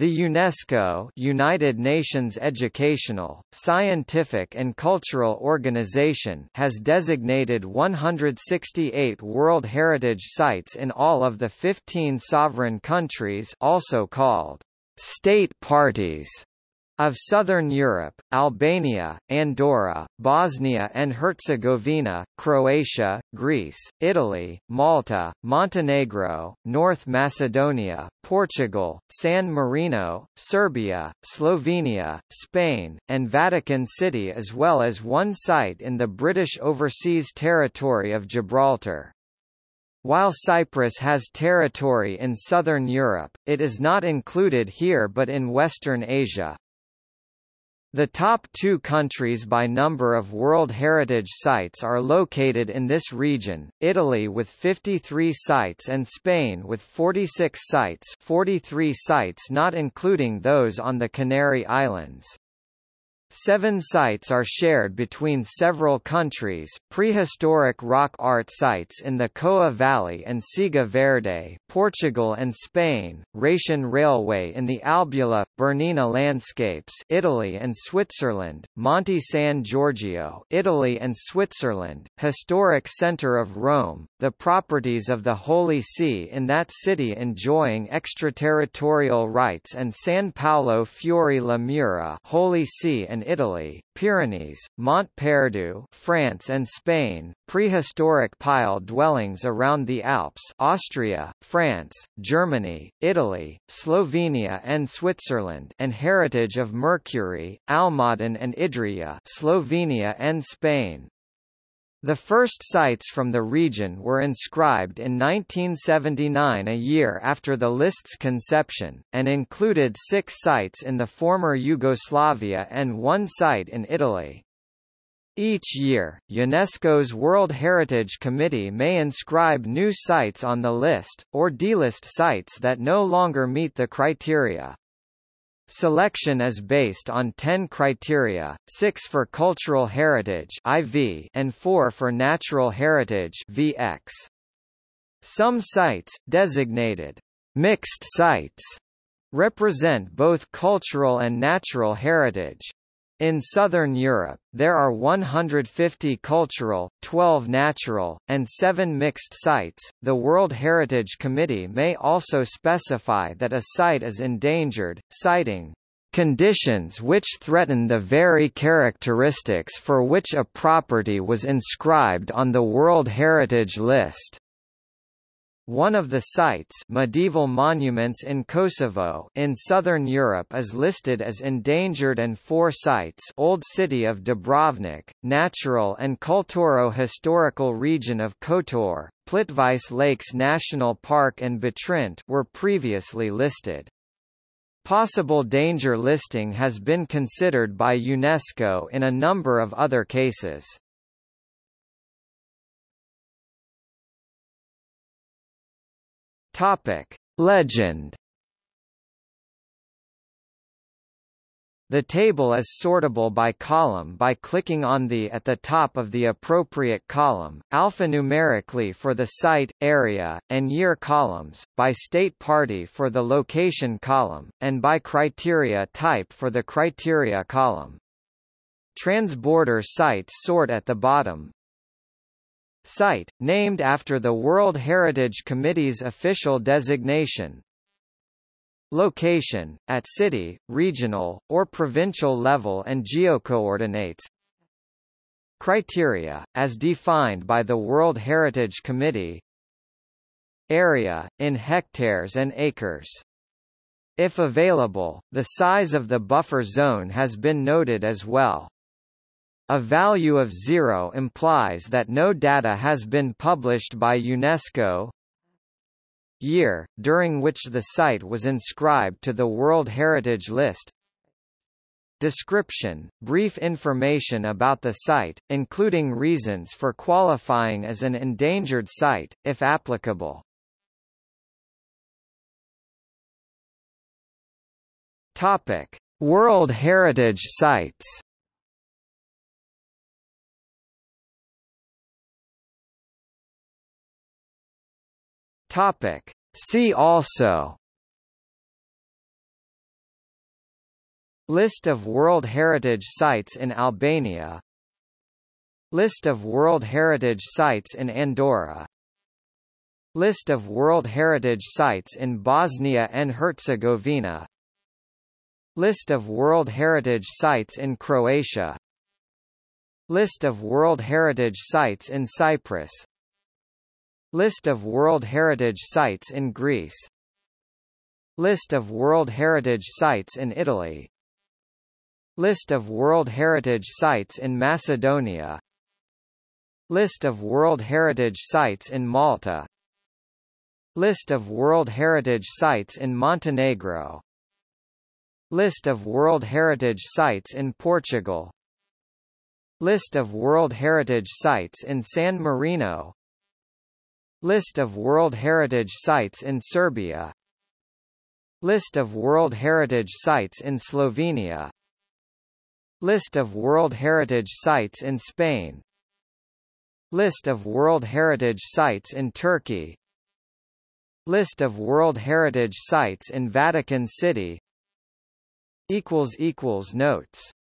The UNESCO United Nations Educational, Scientific and Cultural Organization has designated 168 World Heritage Sites in all of the 15 sovereign countries also called state parties of Southern Europe, Albania, Andorra, Bosnia and Herzegovina, Croatia, Greece, Italy, Malta, Montenegro, North Macedonia, Portugal, San Marino, Serbia, Slovenia, Spain, and Vatican City as well as one site in the British Overseas Territory of Gibraltar. While Cyprus has territory in southern Europe, it is not included here but in Western Asia. The top two countries by number of World Heritage Sites are located in this region, Italy with 53 sites and Spain with 46 sites 43 sites not including those on the Canary Islands. Seven sites are shared between several countries, prehistoric rock art sites in the Coa Valley and Siega Verde Portugal and Spain, Rhaetian Railway in the Albula, Bernina Landscapes Italy and Switzerland, Monte San Giorgio Italy and Switzerland, Historic Centre of Rome, the properties of the Holy See in that city enjoying extraterritorial rights and San Paolo Fuori le Mura Holy See and Italy, Pyrenees, Mont Perdu France and Spain, prehistoric pile dwellings around the Alps Austria, France, Germany, Italy, Slovenia and Switzerland and heritage of Mercury, Almaden and Idrija, Slovenia and Spain. The first sites from the region were inscribed in 1979 a year after the list's conception, and included six sites in the former Yugoslavia and one site in Italy. Each year, UNESCO's World Heritage Committee may inscribe new sites on the list, or delist sites that no longer meet the criteria. Selection is based on 10 criteria, 6 for cultural heritage IV and 4 for natural heritage VX. Some sites, designated mixed sites, represent both cultural and natural heritage. In southern Europe, there are 150 cultural, 12 natural, and 7 mixed sites. The World Heritage Committee may also specify that a site is endangered, citing conditions which threaten the very characteristics for which a property was inscribed on the World Heritage List. One of the sites medieval monuments in Kosovo in southern Europe is listed as endangered and four sites Old City of Dubrovnik, Natural and Culturo Historical Region of Kotor, Plitvice Lakes National Park and Butrint were previously listed. Possible danger listing has been considered by UNESCO in a number of other cases. Topic: Legend. The table is sortable by column by clicking on the at the top of the appropriate column, alphanumerically for the site, area, and year columns, by state party for the location column, and by criteria type for the criteria column. Transborder sites sort at the bottom, Site, named after the World Heritage Committee's official designation. Location, at city, regional, or provincial level and geocoordinates. Criteria, as defined by the World Heritage Committee. Area, in hectares and acres. If available, the size of the buffer zone has been noted as well. A value of zero implies that no data has been published by UNESCO. Year, during which the site was inscribed to the World Heritage List. Description, brief information about the site, including reasons for qualifying as an endangered site, if applicable. Topic: World Heritage Sites Topic. See also. List of World Heritage Sites in Albania. List of World Heritage Sites in Andorra. List of World Heritage Sites in Bosnia and Herzegovina. List of World Heritage Sites in Croatia. List of World Heritage Sites in Cyprus List of World Heritage Sites in Greece. List of World Heritage Sites in Italy. List of World Heritage Sites in Macedonia. List of World Heritage Sites in Malta. List of World Heritage Sites in Montenegro. List of World Heritage Sites in Portugal. List of World Heritage Sites in San Marino List of World Heritage Sites in Serbia. List of World Heritage Sites in Slovenia. List of World Heritage Sites in Spain. List of World Heritage Sites in Turkey. List of World Heritage Sites in Vatican City. Notes